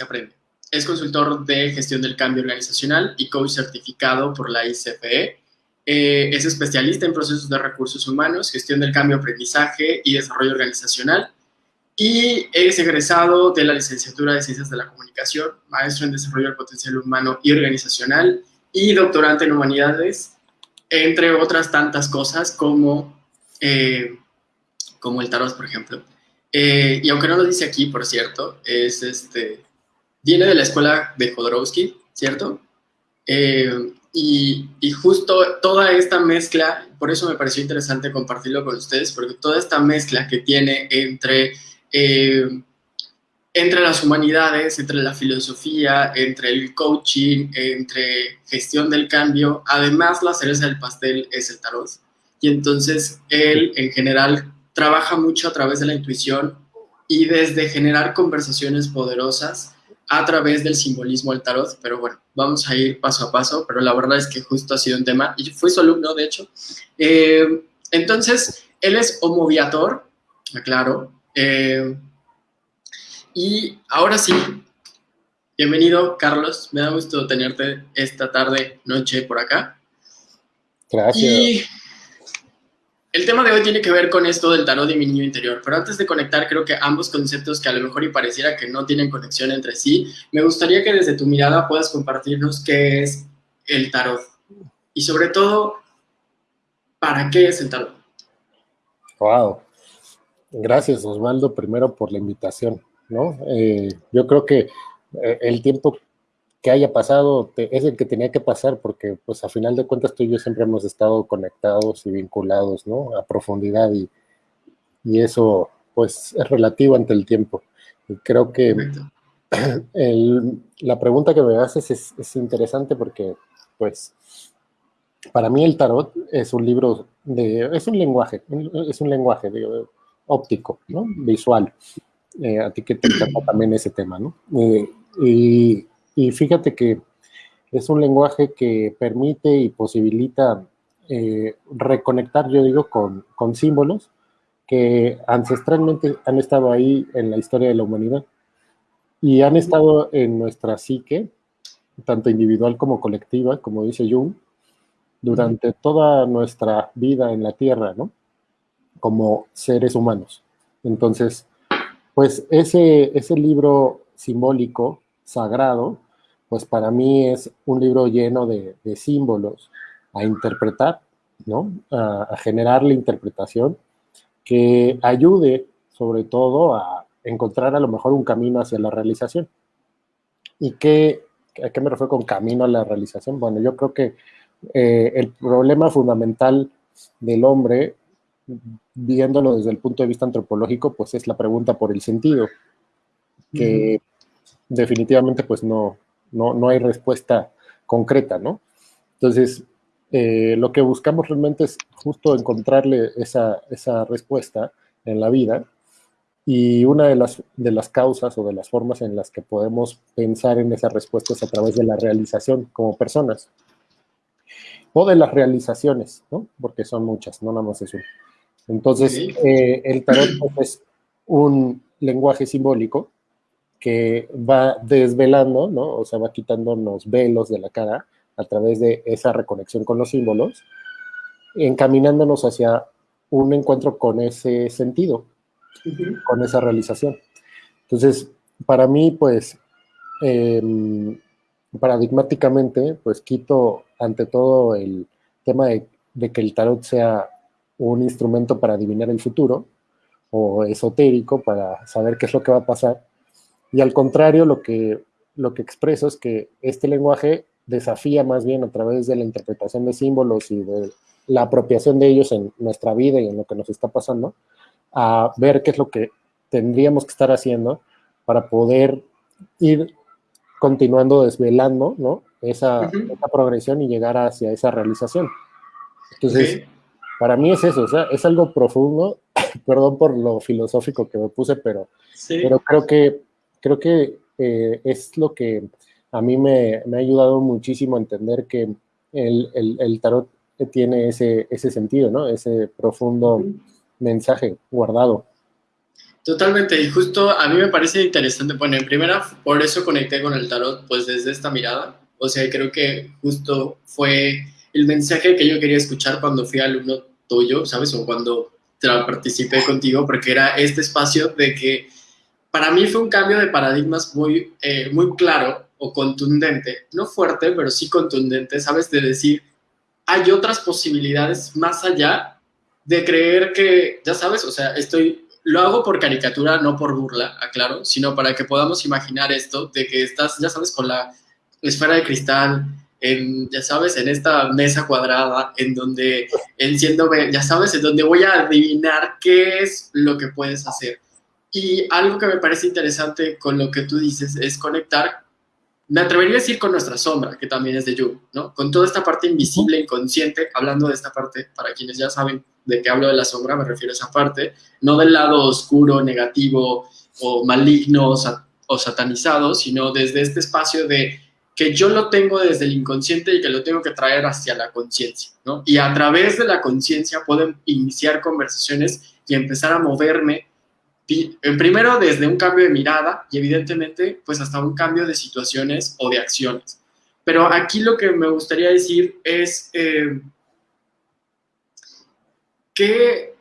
aprende. Es consultor de gestión del cambio organizacional y coach certificado por la ICFE. Eh, es especialista en procesos de recursos humanos, gestión del cambio, aprendizaje y desarrollo organizacional. Y es egresado de la licenciatura de Ciencias de la Comunicación, maestro en desarrollo del potencial humano y organizacional y doctorante en humanidades, entre otras tantas cosas como, eh, como el tarot, por ejemplo. Eh, y aunque no lo dice aquí, por cierto, es este, viene de la escuela de Jodorowsky, ¿cierto? Eh, y, y, justo toda esta mezcla, por eso me pareció interesante compartirlo con ustedes, porque toda esta mezcla que tiene entre, eh, entre las humanidades, entre la filosofía, entre el coaching, entre gestión del cambio, además la cereza del pastel es el tarot. Y entonces él en general trabaja mucho a través de la intuición y desde generar conversaciones poderosas a través del simbolismo del tarot, pero bueno, vamos a ir paso a paso, pero la verdad es que justo ha sido un tema, y fui su alumno, de hecho. Eh, entonces, él es homoviator, aclaro, eh, y ahora sí, bienvenido, Carlos, me da gusto tenerte esta tarde, noche por acá. Gracias. El tema de hoy tiene que ver con esto del tarot de mi niño interior, pero antes de conectar creo que ambos conceptos que a lo mejor y pareciera que no tienen conexión entre sí, me gustaría que desde tu mirada puedas compartirnos qué es el tarot y sobre todo, ¿para qué es el tarot? Wow. Gracias Osvaldo primero por la invitación, ¿no? Eh, yo creo que eh, el tiempo que haya pasado es el que tenía que pasar, porque pues a final de cuentas tú y yo siempre hemos estado conectados y vinculados, ¿no? A profundidad y, y eso pues es relativo ante el tiempo. Y creo que el, la pregunta que me haces es, es, interesante porque pues para mí el tarot es un libro de, es un lenguaje, es un lenguaje óptico, ¿no? Visual. Eh, a ti que te encanta también ese tema, ¿no? Eh, y y fíjate que es un lenguaje que permite y posibilita eh, reconectar, yo digo, con, con, símbolos que ancestralmente han estado ahí en la historia de la humanidad y han estado en nuestra psique, tanto individual como colectiva, como dice Jung, durante toda nuestra vida en la Tierra, ¿no? Como seres humanos. Entonces, pues ese, ese libro simbólico sagrado, pues para mí es un libro lleno de, símbolos a interpretar, ¿no? A, generar la interpretación que ayude sobre todo a encontrar a lo mejor un camino hacia la realización. ¿Y qué, a qué me refiero con camino a la realización? Bueno, yo creo que eh, el problema fundamental del hombre, viéndolo desde el punto de vista antropológico, pues es la pregunta por el sentido, que definitivamente pues no, no, no hay respuesta concreta, ¿no? Entonces, eh, lo que buscamos realmente es justo encontrarle esa, esa, respuesta en la vida y una de las, de las causas o de las formas en las que podemos pensar en esa respuesta es a través de la realización como personas o de las realizaciones, ¿no? Porque son muchas, no nada más es Entonces, eh, el tarot pues, es un lenguaje simbólico que va desvelando, ¿no? O sea, va quitando los velos de la cara a través de esa reconexión con los símbolos, encaminándonos hacia un encuentro con ese sentido, con esa realización. Entonces, para mí, pues, eh, paradigmáticamente, pues quito ante todo el tema de, de que el tarot sea un instrumento para adivinar el futuro o esotérico para saber qué es lo que va a pasar y al contrario, lo que, lo que expreso es que este lenguaje desafía más bien a través de la interpretación de símbolos y de la apropiación de ellos en nuestra vida y en lo que nos está pasando, a ver qué es lo que tendríamos que estar haciendo para poder ir continuando desvelando ¿no? esa, progresión y llegar hacia esa realización. Entonces, para mí es eso, o sea, es algo profundo, perdón por lo filosófico que me puse, pero, pero creo que creo que eh, es lo que a mí me, ha ayudado muchísimo a entender que el, tarot tiene ese, ese, sentido, ¿no? Ese profundo mensaje guardado. Totalmente, y justo a mí me parece interesante, bueno, en primera, por eso conecté con el tarot, pues desde esta mirada, o sea, creo que justo fue el mensaje que yo quería escuchar cuando fui alumno tuyo, ¿sabes? O cuando participé contigo, porque era este espacio de que para mí fue un cambio de paradigmas muy, eh, muy claro o contundente, no fuerte, pero sí contundente, ¿sabes? De decir, hay otras posibilidades más allá de creer que, ya sabes, o sea, estoy, lo hago por caricatura, no por burla, aclaro, sino para que podamos imaginar esto, de que estás, ya sabes, con la esfera de cristal, en, ya sabes, en esta mesa cuadrada, en donde enciendo, ya sabes, en donde voy a adivinar qué es lo que puedes hacer. Y algo que me parece interesante con lo que tú dices es conectar, me atrevería a decir con nuestra sombra, que también es de Yu, ¿no? Con toda esta parte invisible, inconsciente, hablando de esta parte, para quienes ya saben de qué hablo de la sombra, me refiero a esa parte, no del lado oscuro, negativo o maligno o satanizado, sino desde este espacio de que yo lo tengo desde el inconsciente y que lo tengo que traer hacia la conciencia, ¿no? Y a través de la conciencia puedo iniciar conversaciones y empezar a moverme, primero desde un cambio de mirada y evidentemente pues hasta un cambio de situaciones o de acciones. Pero aquí lo que me gustaría decir es eh, que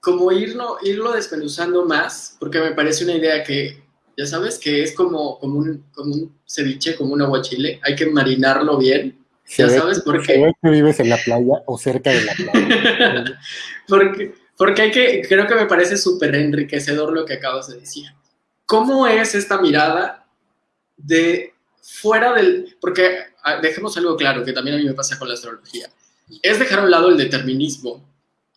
como irlo, irlo desmenuzando más, porque me parece una idea que ya sabes que es como, como, un, como un ceviche, como un aguachile, hay que marinarlo bien. Ya sabes por qué. que vives en la playa o cerca de la playa. porque, porque hay que, creo que me parece súper enriquecedor lo que acabas de decir. ¿Cómo es esta mirada de fuera del... Porque ah, dejemos algo claro, que también a mí me pasa con la astrología. Es dejar a un lado el determinismo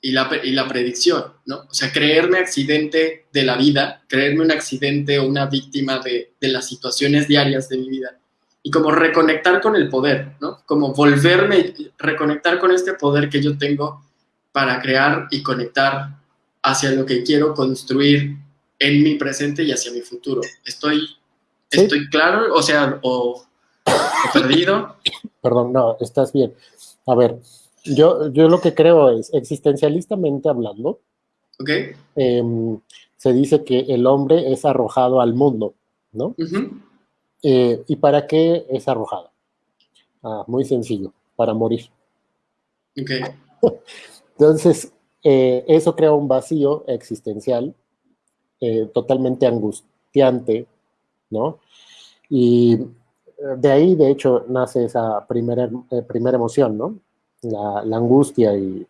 y la, y la predicción, ¿no? O sea, creerme accidente de la vida, creerme un accidente o una víctima de, de, las situaciones diarias de mi vida. Y como reconectar con el poder, ¿no? Como volverme, reconectar con este poder que yo tengo para crear y conectar hacia lo que quiero construir en mi presente y hacia mi futuro. ¿Estoy, estoy claro? O sea, o, o perdido. Perdón, no, estás bien. A ver, yo, yo lo que creo es, existencialistamente hablando, em, se dice que el hombre es arrojado al mundo, ¿no? Eh, ¿Y para qué es arrojado? Ah, muy sencillo, para morir. Entonces, eh, eso crea un vacío existencial eh, totalmente angustiante, ¿no? Y de ahí, de hecho, nace esa primera, primera emoción, ¿no? la, angustia y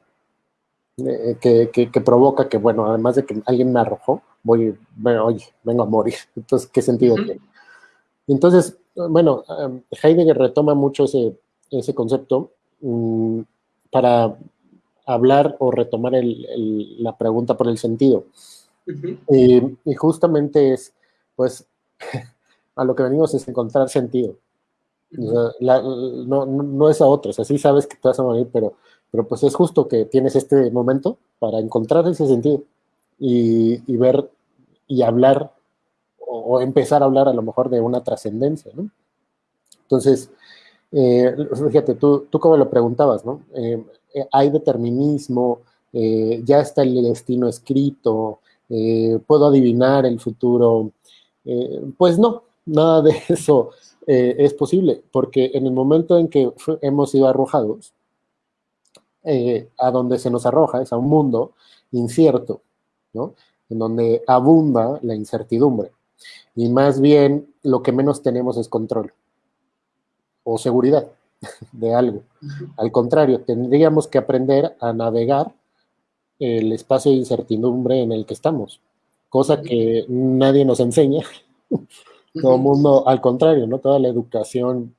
eh, que, provoca que, bueno, además de que alguien me arrojó, voy, bueno, oye, vengo a morir. Entonces, ¿qué sentido tiene? Entonces, bueno, Heidegger retoma mucho ese, ese concepto mm, para hablar o retomar la pregunta por el sentido. y justamente es, pues, a lo que venimos es encontrar sentido no, no, es a otros, así sabes que te vas a morir, pero, pero pues es justo que tienes este momento para encontrar ese sentido y, ver y hablar o, empezar a hablar a lo mejor de una trascendencia, ¿no? Entonces, eh, fíjate, tú, tú como lo preguntabas, ¿no? Eh, eh, hay determinismo, ya está el destino escrito, puedo adivinar el futuro. pues no, nada de eso eh, es posible, porque en el momento en que hemos sido arrojados, eh, a donde se nos arroja es a un mundo incierto, ¿no? En donde abunda la incertidumbre. Y más bien lo que menos tenemos es control o seguridad de algo. Al contrario, tendríamos que aprender a navegar el espacio de incertidumbre en el que estamos, cosa que nadie nos enseña todo el mundo, al contrario, ¿no? Toda la educación,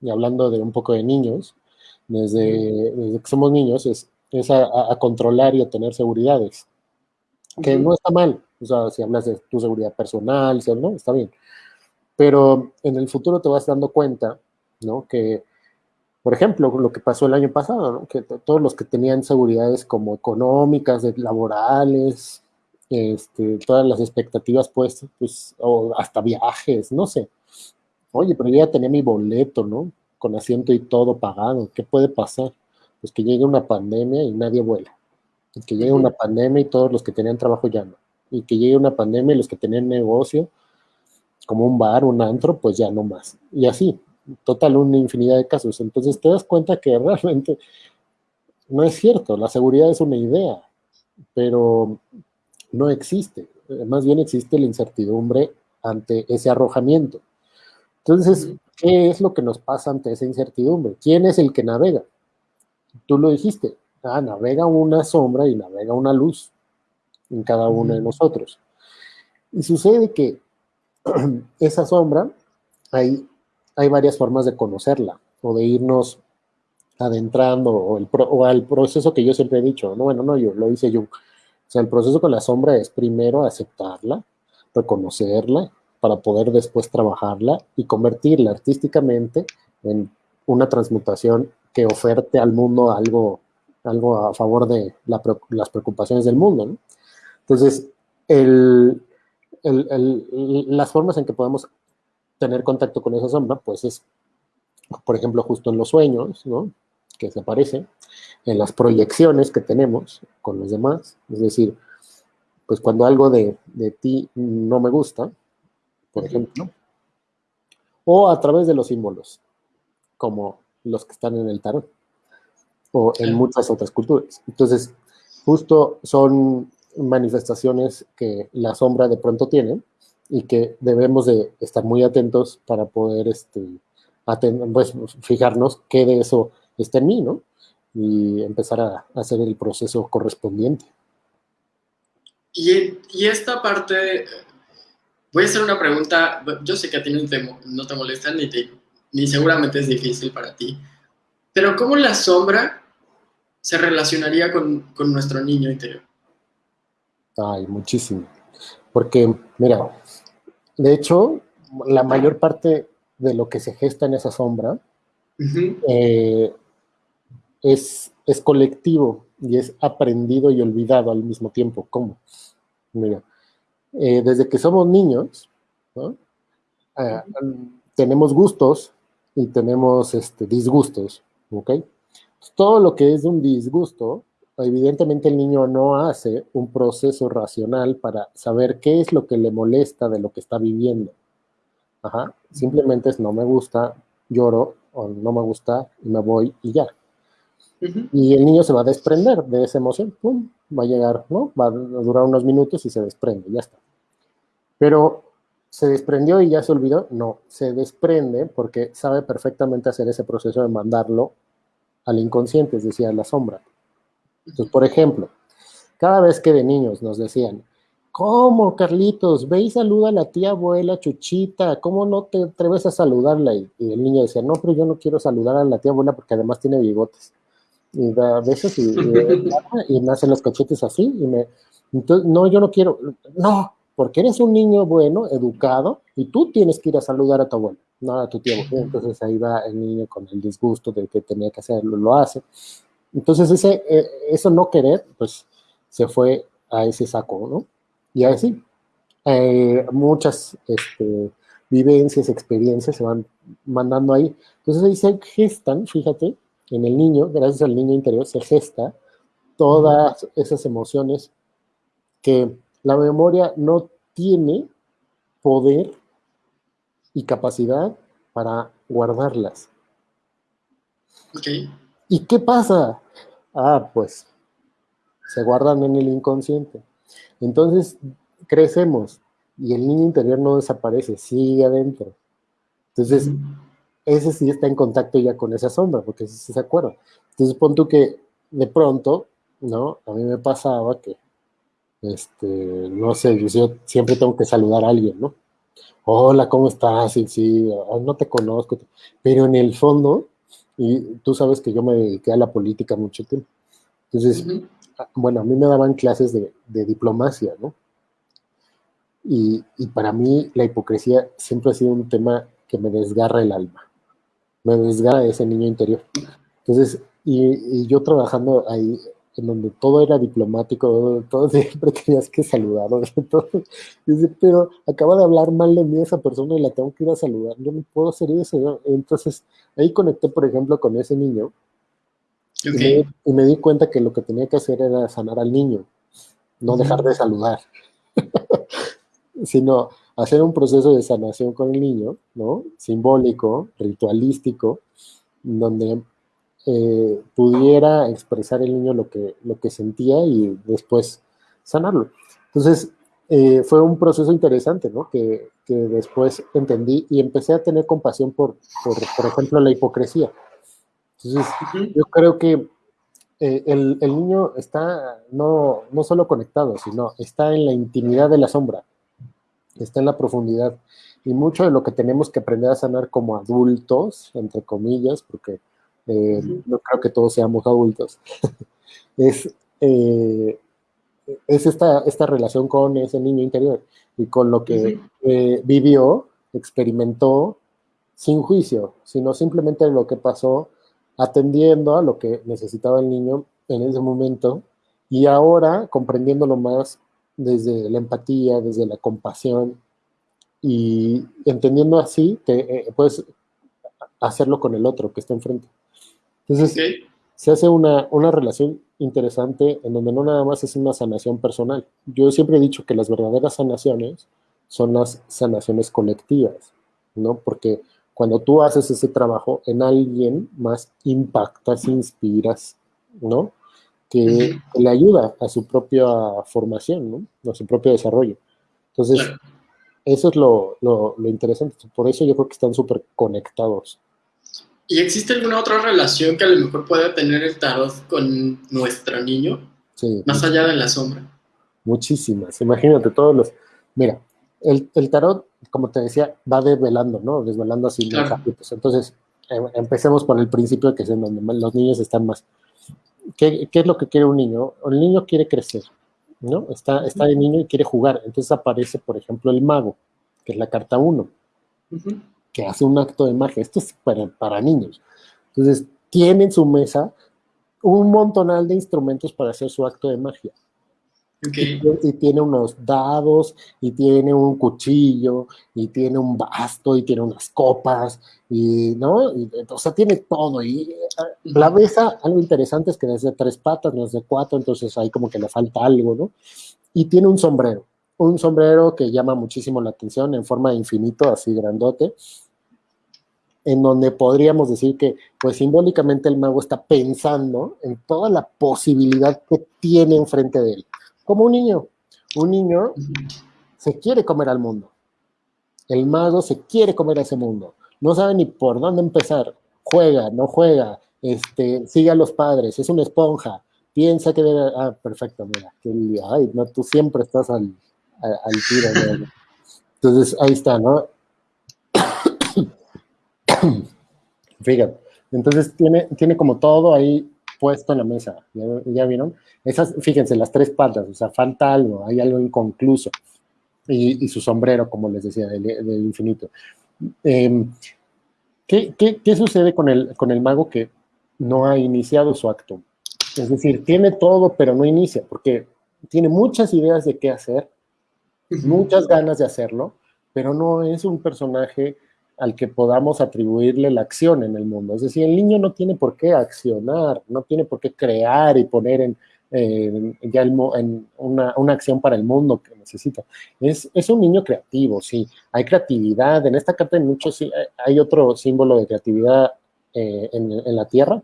y hablando de un poco de niños, desde, que somos niños, es, es a, controlar y a tener seguridades. Que no está mal, o sea, si hablas de tu seguridad personal, ¿no? Está bien. Pero en el futuro te vas dando cuenta, ¿no? Que, por ejemplo, lo que pasó el año pasado, ¿no? Que todos los que tenían seguridades como económicas, laborales, este, todas las expectativas puestas, pues, o hasta viajes, no sé. Oye, pero yo ya tenía mi boleto, ¿no? Con asiento y todo pagado. ¿Qué puede pasar? Pues que llegue una pandemia y nadie vuela. Que llegue una pandemia y todos los que tenían trabajo ya no. y que llegue una pandemia y los que tenían negocio, como un bar, un antro, pues ya no más. Y así, total, una infinidad de casos. Entonces te das cuenta que realmente no es cierto, la seguridad es una idea, pero no existe. Más bien existe la incertidumbre ante ese arrojamiento. Entonces, ¿qué es lo que nos pasa ante esa incertidumbre? ¿Quién es el que navega? Tú lo dijiste, ah, navega una sombra y navega una luz en cada uno de nosotros. Y sucede que esa sombra, hay, hay varias formas de conocerla o de irnos adentrando o, al proceso que yo siempre he dicho, no, bueno, no, yo lo hice yo. O sea, el proceso con la sombra es primero aceptarla, reconocerla, para poder después trabajarla y convertirla artísticamente en una transmutación que oferte al mundo algo, algo a favor de las preocupaciones del mundo. Entonces, las formas en que podemos tener contacto con esa sombra, pues es, por ejemplo, justo en los sueños, ¿no? que se aparece, en las proyecciones que tenemos con los demás, es decir, pues cuando algo de, de ti no me gusta, por ejemplo, o a través de los símbolos, como los que están en el tarot, o en muchas otras culturas. Entonces, justo son manifestaciones que la sombra de pronto tiene y que debemos de estar muy atentos para poder este, pues, fijarnos qué de eso está en mí, ¿no? Y empezar a, hacer el proceso correspondiente. Y, y, esta parte, voy a hacer una pregunta, yo sé que a ti no te, no te molesta ni, ni seguramente es difícil para ti, pero ¿cómo la sombra se relacionaría con, con nuestro niño interior? Ay, muchísimo. Porque, mira, de hecho, la mayor parte de lo que se gesta en esa sombra eh, es, es, colectivo y es aprendido y olvidado al mismo tiempo. ¿Cómo? Mira, eh, desde que somos niños, ah, tenemos gustos y tenemos este, disgustos, ¿ok? Todo lo que es un disgusto evidentemente el niño no hace un proceso racional para saber qué es lo que le molesta de lo que está viviendo. Ajá. Simplemente es no me gusta, lloro, o no me gusta y me voy y ya. Y el niño se va a desprender de esa emoción, pum, va a llegar, ¿no? Va a durar unos minutos y se desprende, ya está. Pero ¿Se desprendió y ya se olvidó? No, se desprende porque sabe perfectamente hacer ese proceso de mandarlo al inconsciente, es decir, a la sombra. Entonces, por ejemplo, cada vez que de niños nos decían, ¿cómo, Carlitos? Ve y saluda a la tía abuela Chuchita, ¿cómo no te atreves a saludarla? Y, el niño decía, no, pero yo no quiero saludar a la tía abuela porque además tiene bigotes. Y da besos y, y, y nacen los cachetes así, y me, entonces, no, yo no quiero, no, porque eres un niño bueno, educado, y tú tienes que ir a saludar a tu abuela, no a tu tía abuela. Entonces ahí va el niño con el disgusto de que tenía que hacerlo, lo hace. Entonces, ese, eh, eso no querer, pues se fue a ese saco, ¿no? Y así, eh, muchas este, vivencias, experiencias se van mandando ahí. Entonces ahí se gestan, fíjate, en el niño, gracias al niño interior, se gesta todas esas emociones que la memoria no tiene poder y capacidad para guardarlas. Okay. ¿Y qué pasa? Ah, pues se guardan en el inconsciente. Entonces crecemos y el niño interior no desaparece, sigue adentro. Entonces, ese sí está en contacto ya con esa sombra, porque sí se acuerda. Entonces, pon tú que de pronto, ¿no? A mí me pasaba que, este, no sé, yo siempre tengo que saludar a alguien, ¿no? Hola, ¿cómo estás? Sí, sí, no te conozco. Pero en el fondo, y tú sabes que yo me dediqué a la política mucho tiempo. Entonces, bueno, a mí me daban clases de, diplomacia, ¿no? Y, para mí la hipocresía siempre ha sido un tema que me desgarra el alma, me desgarra ese niño interior. Entonces, y yo trabajando ahí en donde todo era diplomático, todo, siempre tenías que saludar, Dice, pero acaba de hablar mal de mí esa persona y la tengo que ir a saludar, yo no puedo hacer eso. Entonces, ahí conecté, por ejemplo, con ese niño y, me, di cuenta que lo que tenía que hacer era sanar al niño, no dejar de saludar. sino hacer un proceso de sanación con el niño, ¿no? Simbólico, ritualístico, donde eh, pudiera expresar el niño lo que, lo que sentía y después sanarlo. Entonces, eh, fue un proceso interesante, ¿no? Que, que, después entendí y empecé a tener compasión por, por, por ejemplo, la hipocresía. Entonces, yo creo que eh, el, el, niño está no, no solo conectado, sino está en la intimidad de la sombra, está en la profundidad. Y mucho de lo que tenemos que aprender a sanar como adultos, entre comillas, porque eh, no creo que todos seamos adultos, es, eh, es esta, esta relación con ese niño interior y con lo que eh, vivió, experimentó, sin juicio, sino simplemente lo que pasó atendiendo a lo que necesitaba el niño en ese momento y ahora comprendiéndolo más desde la empatía, desde la compasión y entendiendo así que puedes hacerlo con el otro que está enfrente. Entonces, se hace una, una relación interesante en donde no nada más es una sanación personal. Yo siempre he dicho que las verdaderas sanaciones son las sanaciones colectivas, ¿no? Porque cuando tú haces ese trabajo en alguien más impactas, inspiras, ¿no? Que, le ayuda a su propia formación, ¿no? A su propio desarrollo. Entonces, eso es lo, lo, lo, interesante. Por eso yo creo que están súper conectados. ¿Y existe alguna otra relación que a lo mejor pueda tener el tarot con nuestro niño? Sí. Más allá de la sombra. Muchísimas. Imagínate todos los... Mira, el, el tarot, como te decía, va desvelando, ¿no? Desvelando así los capítulos. Entonces, em, empecemos por el principio, que es en donde los niños están más. ¿Qué, ¿Qué, es lo que quiere un niño? El niño quiere crecer, ¿no? Está, está de niño y quiere jugar. Entonces aparece, por ejemplo, el mago, que es la carta 1. Uh que hace un acto de magia. Esto es para, para niños. Entonces, tiene en su mesa un montonal de instrumentos para hacer su acto de magia. Y, tiene unos dados, y tiene un cuchillo, y tiene un basto, y tiene unas copas, y, ¿no? o sea, tiene todo. Y la mesa, algo interesante es que es de tres patas, no es de cuatro, entonces ahí como que le falta algo, ¿no? Y tiene un sombrero, un sombrero que llama muchísimo la atención en forma de infinito, así grandote, en donde podríamos decir que, pues simbólicamente el mago está pensando en toda la posibilidad que tiene enfrente de él. Como un niño. Un niño se quiere comer al mundo. El mago se quiere comer a ese mundo. No sabe ni por dónde empezar. Juega, no juega, este, sigue a los padres, es una esponja. Piensa que debe. Ah, perfecto, mira. ay, no, tú siempre estás al, al, tiro. Entonces, ahí está, ¿no? Fíjate, entonces tiene, tiene como todo ahí puesto en la mesa, ¿ya, vieron? Esas, fíjense, las tres patas, o sea, falta algo, hay algo inconcluso. Y, su sombrero, como les decía, del, infinito. Em, ¿qué, qué, qué, sucede con el, con el mago que no ha iniciado su acto? Es decir, tiene todo, pero no inicia, porque tiene muchas ideas de qué hacer, muchas ganas de hacerlo, pero no es un personaje al que podamos atribuirle la acción en el mundo. Es decir, el niño no tiene por qué accionar, no tiene por qué crear y poner en, ya en una, una, acción para el mundo que necesita. Es, es, un niño creativo, sí. Hay creatividad. En esta carta hay, muchos, hay otro símbolo de creatividad eh, en, en, la tierra,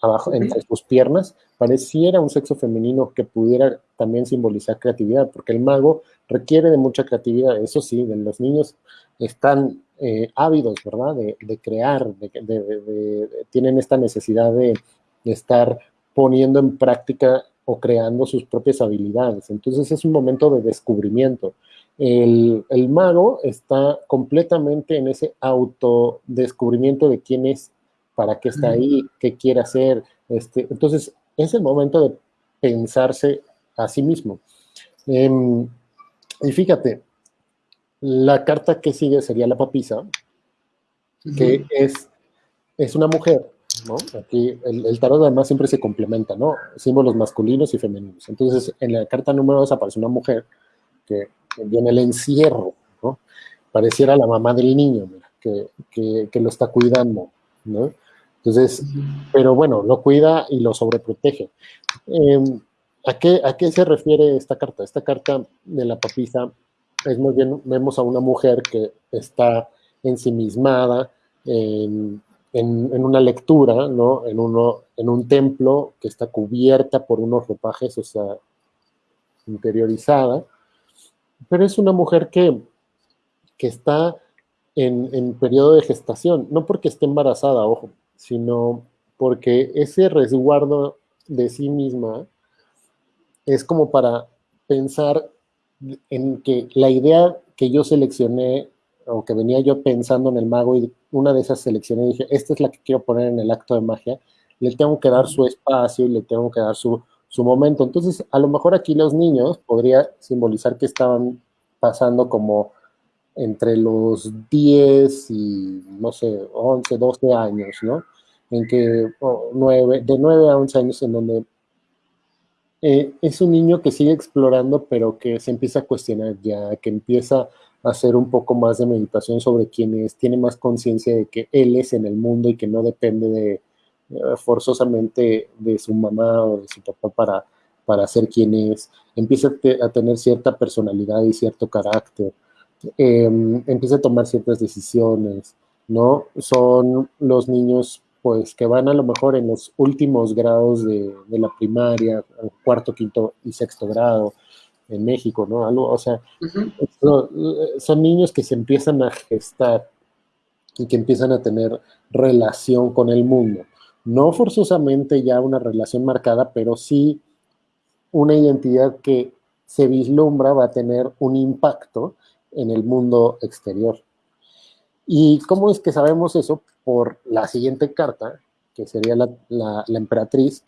abajo, entre sus piernas. Pareciera un sexo femenino que pudiera también simbolizar creatividad, porque el mago requiere de mucha creatividad. Eso sí, de los niños están eh, ávidos, ¿verdad? De, crear, de, tienen esta necesidad de, estar poniendo en práctica o creando sus propias habilidades. Entonces es un momento de descubrimiento. El, mago está completamente en ese autodescubrimiento de quién es, para qué está ahí, qué quiere hacer. Este, entonces es el momento de pensarse a sí mismo. Em, y fíjate, la carta que sigue sería la papisa, que es, es una mujer, ¿no? Aquí el, tarot además siempre se complementa, ¿no? Símbolos masculinos y femeninos. Entonces, en la carta número 2 aparece una mujer que, viene el encierro, ¿no? Pareciera la mamá del niño, que, que, lo está cuidando, ¿no? Entonces, pero bueno, lo cuida y lo sobreprotege. Em, ¿a qué, ¿a qué se refiere esta carta? Esta carta de la papisa es muy bien, vemos a una mujer que está ensimismada en, en, una lectura, ¿no? En, uno, en un templo que está cubierta por unos ropajes, o sea, interiorizada, pero es una mujer que, que está en, en periodo de gestación, no porque esté embarazada, ojo, sino porque ese resguardo de sí misma es como para pensar en que la idea que yo seleccioné o que venía yo pensando en el mago y una de esas selecciones dije, esta es la que quiero poner en el acto de magia, le tengo que dar su espacio y le tengo que dar su, su momento. Entonces, a lo mejor aquí los niños podría simbolizar que estaban pasando como entre los 10 y, no sé, 11, 12 años, ¿no? En que, oh, nueve, de 9 a 11 años en donde eh, es un niño que sigue explorando, pero que se empieza a cuestionar ya, que empieza a hacer un poco más de meditación sobre quién es, tiene más conciencia de que él es en el mundo y que no depende de eh, forzosamente de su mamá o de su papá para, para ser quien es, empieza a, tener cierta personalidad y cierto carácter, em, empieza a tomar ciertas decisiones, ¿no? Son los niños pues que van a lo mejor en los últimos grados de, la primaria, cuarto, quinto y sexto grado en México, ¿no? Algo, o sea, son niños que se empiezan a gestar y que empiezan a tener relación con el mundo. No forzosamente ya una relación marcada, pero sí una identidad que se vislumbra va a tener un impacto en el mundo exterior. ¿Y cómo es que sabemos eso? Por la siguiente carta, que sería la, emperatriz,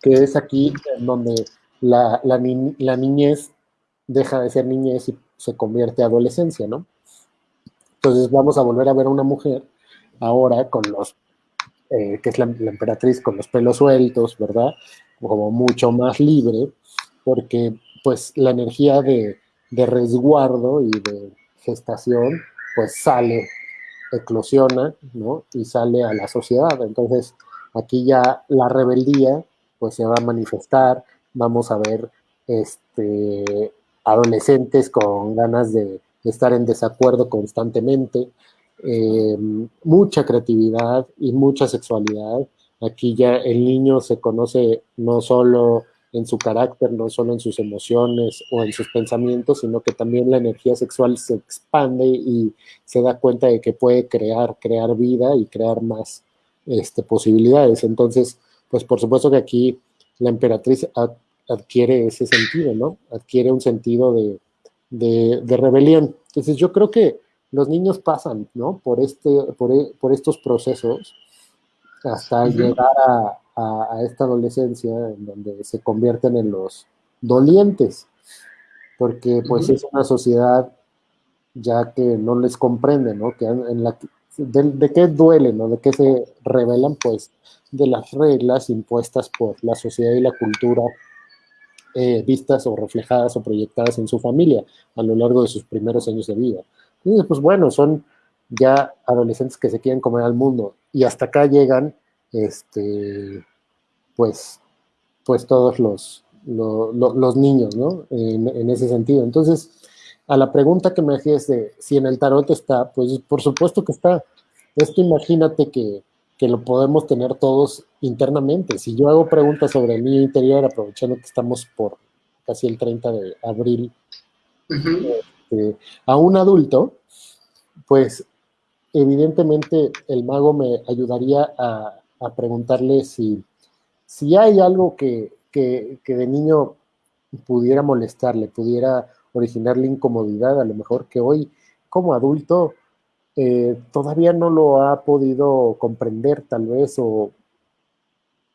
que es aquí donde la, niñez deja de ser niñez y se convierte a adolescencia, ¿no? Entonces vamos a volver a ver a una mujer ahora con los, eh, que es la, emperatriz con los pelos sueltos, ¿verdad? Como mucho más libre, porque pues la energía de resguardo y de gestación, pues sale, eclosiona, ¿no? Y sale a la sociedad. Entonces, aquí ya la rebeldía, pues se va a manifestar, vamos a ver este, adolescentes con ganas de, estar en desacuerdo constantemente, eh, mucha creatividad y mucha sexualidad. Aquí ya el niño se conoce no solo en su carácter, no solo en sus emociones o en sus pensamientos, sino que también la energía sexual se expande y se da cuenta de que puede crear, crear vida y crear más este, posibilidades. Entonces, pues por supuesto que aquí la emperatriz adquiere ese sentido, ¿no? Adquiere un sentido de, de, rebelión. Entonces yo creo que los niños pasan, ¿no? Por, este, por, e, por estos procesos hasta llegar a, a, esta adolescencia en donde se convierten en los dolientes, porque pues es una sociedad ya que no les comprende, ¿no? Que en la, de, qué duelen o de qué se revelan, pues de las reglas impuestas por la sociedad y la cultura eh, vistas o reflejadas o proyectadas en su familia a lo largo de sus primeros años de vida. Entonces, pues bueno, son ya adolescentes que se quieren comer al mundo y hasta acá llegan este, pues, pues todos los, los, niños, ¿no? En, ese sentido. Entonces, a la pregunta que me hacías de si en el tarot está, pues por supuesto que está. Esto imagínate que, lo podemos tener todos internamente. Si yo hago preguntas sobre el niño interior, aprovechando que estamos por casi el 30 de abril, este, a un adulto, pues evidentemente el mago me ayudaría a, a preguntarle si, si hay algo que, de niño pudiera molestarle, pudiera originarle incomodidad, a lo mejor que hoy como adulto eh, todavía no lo ha podido comprender tal vez o,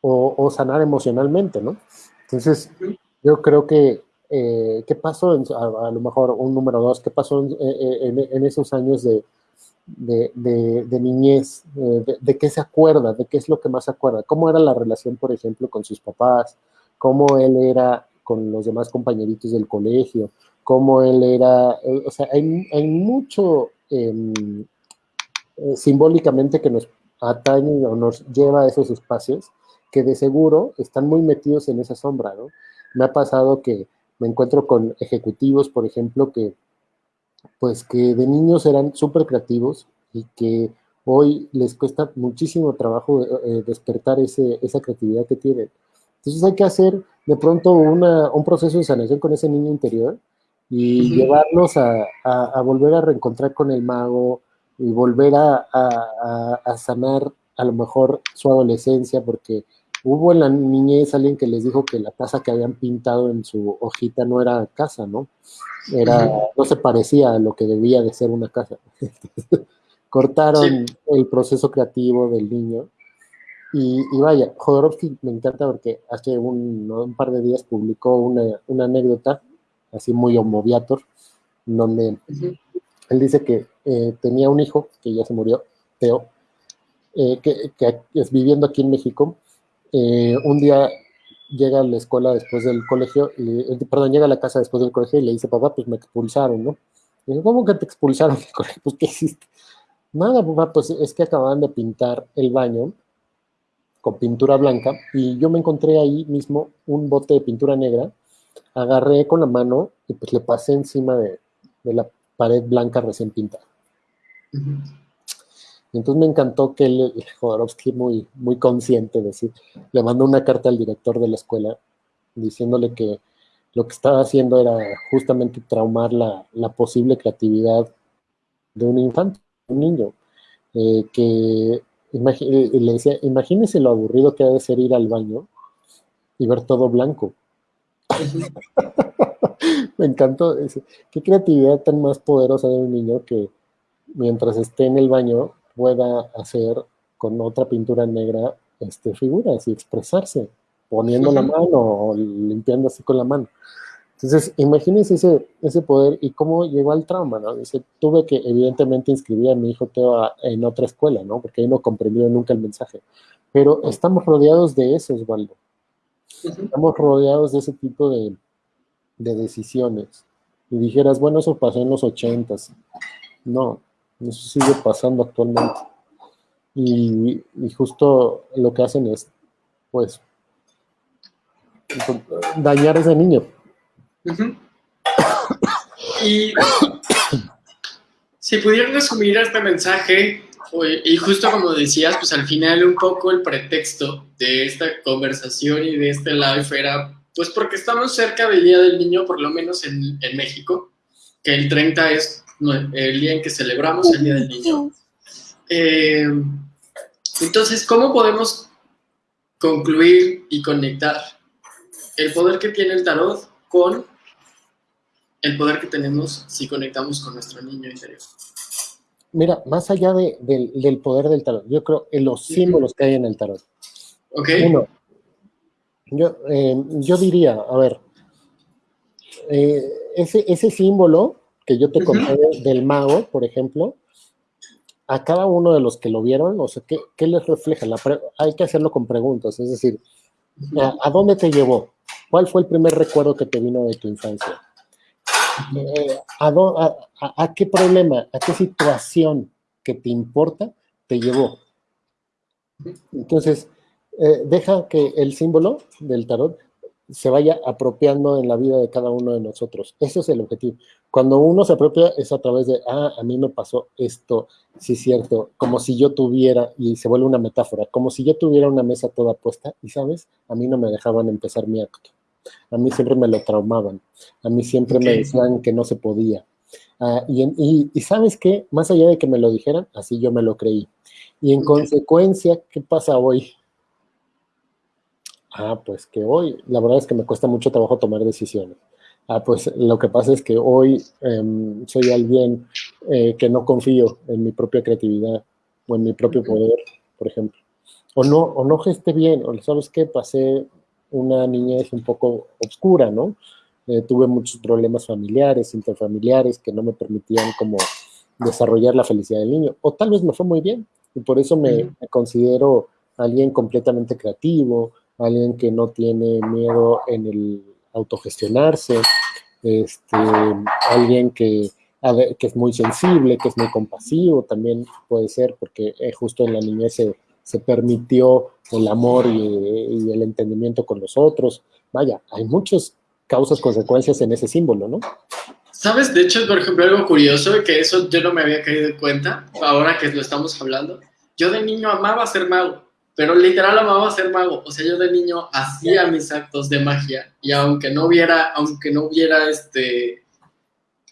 o, sanar emocionalmente, ¿no? Entonces, yo creo que, eh, ¿qué pasó? a, lo mejor un número dos, ¿qué pasó en esos años de, de, niñez, de, qué se acuerda, de qué es lo que más se acuerda, cómo era la relación, por ejemplo, con sus papás, cómo él era con los demás compañeritos del colegio, cómo él era, eh, o sea, hay, mucho em, eh, simbólicamente que nos atañe o nos lleva a esos espacios que de seguro están muy metidos en esa sombra. Me ha pasado que me encuentro con ejecutivos, por ejemplo, que pues que de niños eran súper creativos y que hoy les cuesta muchísimo trabajo eh, despertar ese, esa creatividad que tienen. Entonces hay que hacer de pronto una, un proceso de sanación con ese niño interior y llevarlos a, a, volver a reencontrar con el mago y volver a, a, sanar a lo mejor su adolescencia, porque hubo en la niñez alguien que les dijo que la casa que habían pintado en su hojita no era casa, ¿no? Era, no se parecía a lo que debía de ser una casa. Cortaron el proceso creativo del niño. Y, vaya, Jodorowsky me encanta porque hace un, par de días publicó una, una anécdota, así muy homoviator, donde él dice que eh, tenía un hijo que ya se murió, Teo, eh, que, que, es viviendo aquí en México, eh, un día llega a la escuela después del colegio, y, perdón, llega a la casa después del colegio y le dice, papá, pues me expulsaron, ¿no? Y dice, ¿cómo que te expulsaron del colegio? Pues, ¿qué hiciste? Nada, papá, pues es que acababan de pintar el baño con pintura blanca y yo me encontré ahí mismo un bote de pintura negra, agarré con la mano y pues le pasé encima de, la pared blanca recién pintada. Entonces me encantó que el, Jodorowsky, muy, muy consciente, decir, le mandó una carta al director de la escuela diciéndole que lo que estaba haciendo era justamente traumar la, posible creatividad de un infante, un niño, eh, que le decía, imagínese lo aburrido que ha de ser ir al baño y ver todo blanco. Me encantó. Qué creatividad tan más poderosa de un niño que mientras esté en el baño pueda hacer con otra pintura negra este, figuras y expresarse, poniendo la mano o limpiando así con la mano. Entonces, imagínense ese, ese poder y cómo llegó al trauma, ¿no? Dice, tuve que evidentemente inscribir a mi hijo Teo en otra escuela, ¿no? Porque ahí no comprendió nunca el mensaje. Pero estamos rodeados de eso, Osvaldo. Estamos rodeados de ese tipo de, de decisiones. Y dijeras, bueno, eso pasó en los ochentas. No, eso sigue pasando actualmente. Y, justo lo que hacen es, pues, dañar a ese niño. Y si pudieran resumir este mensaje, y justo como decías, pues al final un poco el pretexto de esta conversación y de este live era, pues porque estamos cerca del Día del Niño, por lo menos en, en México, que el 30 es el día en que celebramos el Día del Niño. Eh, entonces, ¿cómo podemos concluir y conectar el poder que tiene el tarot con el poder que tenemos si conectamos con nuestro niño interior? Mira, más allá del poder del tarot, yo creo en los símbolos que hay en el tarot. Ok. Uno, yo, eh, yo diría, a ver, eh, ese, ese símbolo que yo te conté del mago, por ejemplo, a cada uno de los que lo vieron, o sea, ¿qué, les refleja? hay que hacerlo con preguntas, es decir, ¿a, dónde te llevó? ¿Cuál fue el primer recuerdo que te vino de tu infancia? Eh, a, qué problema, a qué situación que te importa te llevó? Entonces, eh, deja que el símbolo del tarot se vaya apropiando en la vida de cada uno de nosotros. Ese es el objetivo. Cuando uno se apropia es a través de, ah, a mí me pasó esto, sí es cierto, como si yo tuviera, y se vuelve una metáfora, como si yo tuviera una mesa toda puesta, y sabes, a mí no me dejaban empezar mi acto. A mí siempre me lo traumaban, a mí siempre me decían que no se podía. Ah, y, y, sabes qué, más allá de que me lo dijeran, así yo me lo creí. Y en consecuencia, ¿qué pasa hoy? Ah, pues que hoy, la verdad es que me cuesta mucho trabajo tomar decisiones. Ah, pues lo que pasa es que hoy em, soy alguien eh, que no confío en mi propia creatividad o en mi propio poder, por ejemplo. O no, o no gesté bien, o sabes qué, pasé una niñez un poco oscura, ¿no? Eh, tuve muchos problemas familiares, interfamiliares, que no me permitían como desarrollar la felicidad del niño. O tal vez me fue muy bien, y por eso me considero alguien completamente creativo, alguien que no tiene miedo en el autogestionarse, este, alguien que, que es muy sensible, que es muy compasivo, también puede ser, porque eh, justo en la niñez se, se permitió el amor y, el entendimiento con los otros. Vaya, hay muchas causas, consecuencias en ese símbolo, ¿no? ¿Sabes? De hecho, por ejemplo, algo curioso, que eso yo no me había caído en cuenta, ahora que lo estamos hablando. Yo de niño amaba ser mago, pero literal amaba ser mago. O sea, yo de niño hacía mis actos de magia y aunque no hubiera, aunque no hubiera este,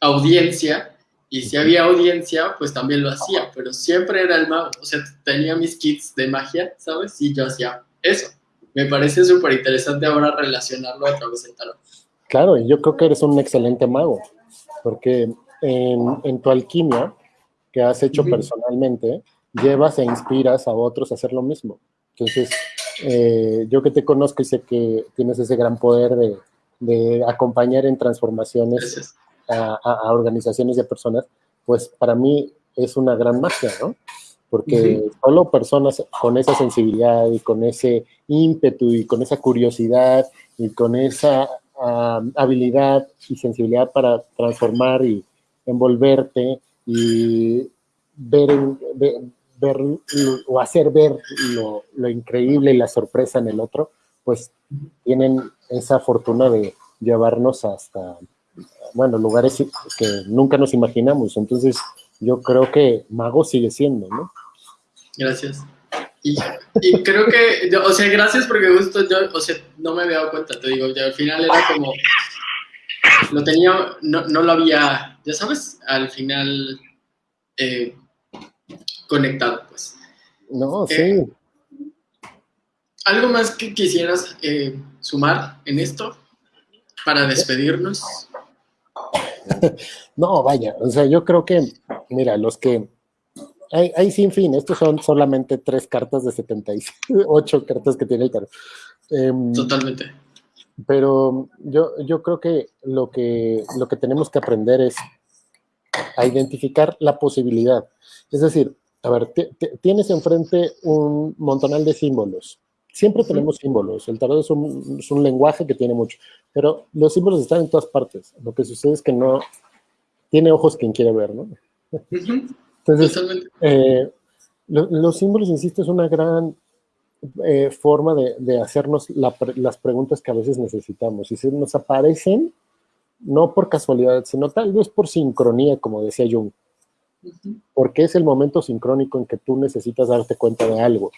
audiencia, y si había audiencia, pues también lo hacía, pero siempre era el mago. O sea, tenía mis kits de magia, ¿sabes? Y yo hacía eso. Me parece súper interesante ahora relacionarlo a través del tarot. Claro, y yo creo que eres un excelente mago, porque en, tu alquimia que has hecho personalmente, llevas e inspiras a otros a hacer lo mismo. Entonces, eh, yo que te conozco y sé que tienes ese gran poder de, de acompañar en transformaciones a, organizaciones y a personas, pues para mí es una gran magia, ¿no? Porque solo personas con esa sensibilidad y con ese ímpetu y con esa curiosidad y con esa habilidad y sensibilidad para transformar y envolverte y ver, ver, o hacer ver lo, increíble y la sorpresa en el otro, pues tienen esa fortuna de llevarnos hasta bueno, lugares que nunca nos imaginamos. Entonces, yo creo que Mago sigue siendo, ¿no? Gracias. Y, creo que, o sea, gracias porque justo yo, o sea, no me había dado cuenta, te digo, ya al final era como, lo tenía, no, no lo había, ya sabes, al final eh, conectado, pues. No, eh, sí. ¿Algo más que quisieras eh, sumar en esto para despedirnos? no, vaya, o sea, yo creo que, mira, los que... Hay, sin fin, estos son solamente tres cartas de 78 cartas que tiene el tarot. Em, Totalmente. Pero yo, yo creo que lo, que lo que tenemos que aprender es a identificar la posibilidad. Es decir, a ver, tienes enfrente un montonal de símbolos. Siempre tenemos símbolos. El tarot es un, es un, lenguaje que tiene mucho. Pero los símbolos están en todas partes. Lo que sucede es que no tiene ojos quien quiere ver, ¿no? Entonces, eh, los símbolos, insisto, es una gran eh, forma de, hacernos las preguntas que a veces necesitamos. Y si nos aparecen, no por casualidad, sino tal vez por sincronía, como decía Jung. Porque es el momento sincrónico en que tú necesitas darte cuenta de algo.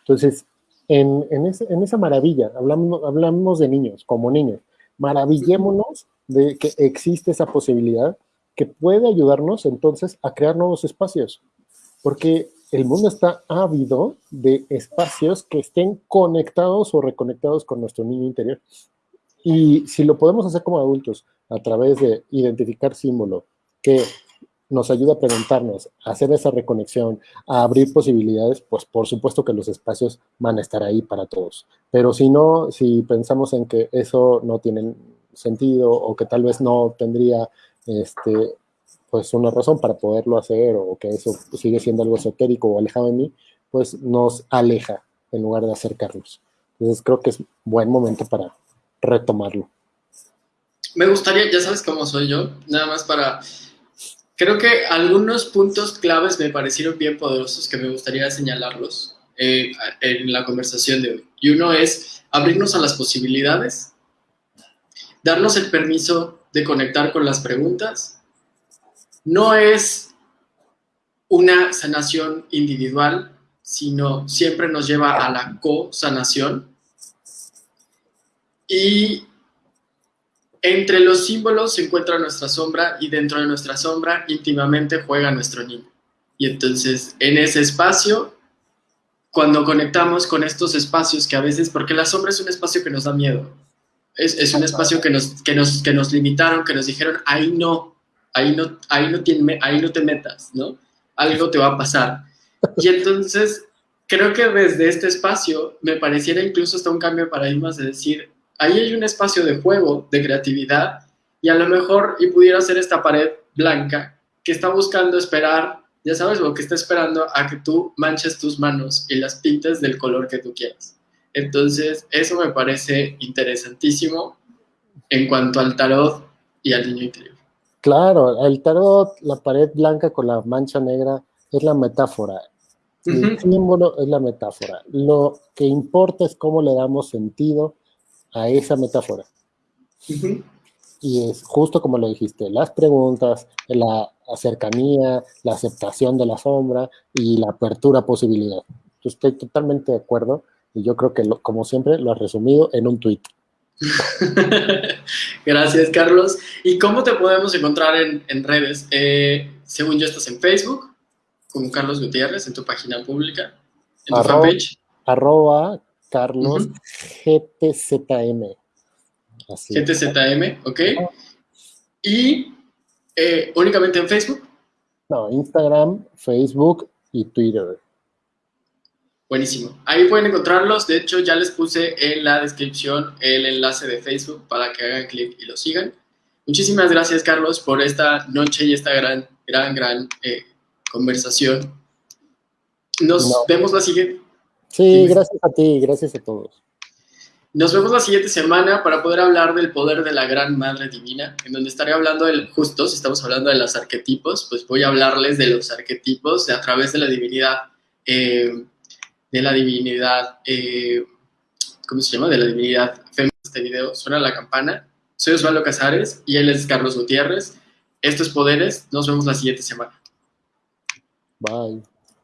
Entonces, en, esa maravilla, hablamos, hablamos de niños, como niños, maravillémonos de que existe esa posibilidad que puede ayudarnos entonces a crear nuevos espacios, porque el mundo está ávido de espacios que estén conectados o reconectados con nuestro niño interior. Y si lo podemos hacer como adultos a través de identificar símbolo que nos ayuda a preguntarnos, a hacer esa reconexión, a abrir posibilidades, pues por supuesto que los espacios van a estar ahí para todos. Pero si no, si pensamos en que eso no tiene sentido o que tal vez no tendría este, pues una razón para poderlo hacer o que eso sigue siendo algo esotérico o alejado de mí, pues nos aleja en lugar de acercarnos. Entonces creo que es buen momento para retomarlo. Me gustaría, ya sabes cómo soy yo, nada más para Creo que algunos puntos claves me parecieron bien poderosos que me gustaría señalarlos eh, en la conversación de hoy. Y uno es abrirnos a las posibilidades, darnos el permiso de conectar con las preguntas. No es una sanación individual, sino siempre nos lleva a la co-sanación. Y entre los símbolos se encuentra nuestra sombra y dentro de nuestra sombra íntimamente juega nuestro niño. Y entonces en ese espacio, cuando conectamos con estos espacios que a veces, porque la sombra es un espacio que nos da miedo, es, un espacio que nos, que, nos, que nos limitaron, que nos dijeron, ahí no, ahí no, ahí no, tiene, ahí no te metas, ¿no? Algo te va a pasar. Y entonces creo que desde este espacio me pareciera incluso hasta un cambio de paradigmas de decir, ahí hay un espacio de juego, de creatividad, y a lo mejor y pudiera ser esta pared blanca que está buscando esperar, ya sabes, lo que está esperando a que tú manches tus manos y las pintes del color que tú quieras. Entonces, eso me parece interesantísimo en cuanto al tarot y al niño interior. Claro, el tarot, la pared blanca con la mancha negra, es la metáfora. El símbolo es la metáfora. Lo que importa es cómo le damos sentido a esa metáfora. Y es justo como lo dijiste, las preguntas, la cercanía, la aceptación de la sombra y la apertura a posibilidad. estoy totalmente de acuerdo y yo creo que, como siempre, lo has resumido en un tuit. Gracias, Carlos. ¿Y cómo te podemos encontrar en, redes? Eh, según yo, estás en Facebook, como Carlos Gutiérrez, en tu página pública, en tu fanpage. Arroba Carlos GTZM. GTZM, ok. ¿Y eh, únicamente en Facebook? No, Instagram, Facebook y Twitter. Buenísimo. Ahí pueden encontrarlos. De hecho, ya les puse en la descripción el enlace de Facebook para que hagan clic y lo sigan. Muchísimas gracias, Carlos, por esta noche y esta gran, gran, gran eh, conversación. Nos vemos la siguiente. Sí, gracias a ti, gracias a todos. Nos vemos la siguiente semana para poder hablar del poder de la Gran Madre Divina, en donde estaré hablando del justo, si estamos hablando de los arquetipos, pues voy a hablarles de los arquetipos a través de la divinidad, eh, de la divinidad, eh, ¿cómo se llama? De la divinidad femenina. Este video suena la campana. Soy Osvaldo Casares y él es Carlos Gutiérrez. Esto es Poderes. Nos vemos la siguiente semana. Bye.